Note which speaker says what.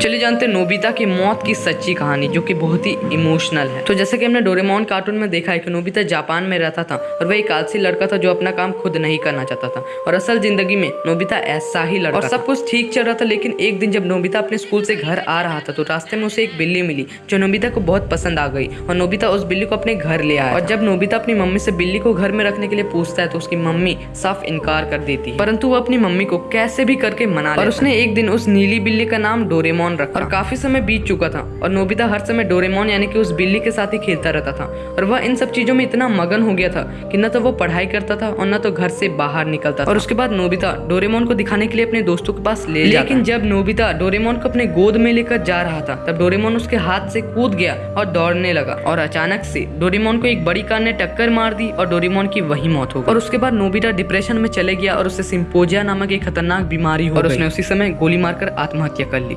Speaker 1: चलिए जानते हैं नोबिता की मौत की सच्ची कहानी जो कि बहुत ही इमोशनल है। तो जैसे कि हमने डोरेमोन कार्टून में देखा है कि नोबिता जापान में रहता था और वह एक आलसी लड़का था जो अपना काम खुद नहीं करना चाहता था। और असल ज़िंदगी में नोबिता ऐसा ही लड़का और सब कुछ ठीक चल रहा था लेकिन एक दिन जब नोबिता अपने स्कूल से घर आ रहा था तो रास्ते में उसे एक बिल्ली मिली जो नोबिता को बहुत पसंद आ गई। और नोबिता उस बिल्ली को अपने घर ले आया। और जब नोबिता अपनी मम्मी से बिल्ली को घर में रखने के लिए पूछता है तो उसकी मम्मी साफ़ इनकार कर देती है। परंतु वो अपनी मम्मी को कैसे भी करके मना और उसने एक दिन उस नीली बिल्ली का नाम डोरेमोन रखा और काफ़ी समय बीत चुका था और नोबिता हर समय डोरेमोन यानी कि उस बिल्ली के साथ ही खेलता रहता था और वह इन सब चीज़ों में इतना मगन हो गया था कि न तो वो पढ़ाई करता था और न तो घर से बाहर निकलता था। और उसके बाद नोबिता डोरेमोन को दिखाने के लिए अपने दोस्तों के पास ले लेकिन जब नोबिता डोरेमोन को अपने गोद में लेकर जा रहा था तब डोरेमोन उसके हाथ से कूद गया और दौड़ने लगा और अचानक से डोरेमोन को एक बड़ी कार ने टक्कर मार दी और डोरेमोन की वही मौत हो गई। और उसके बाद नोबिता डिप्रेशन में चले गया और उसे सिंपोजिया नामक एक खतरनाक बीमारी हो और उसने उसी समय गोली मारकर आत्महत्या कर ली।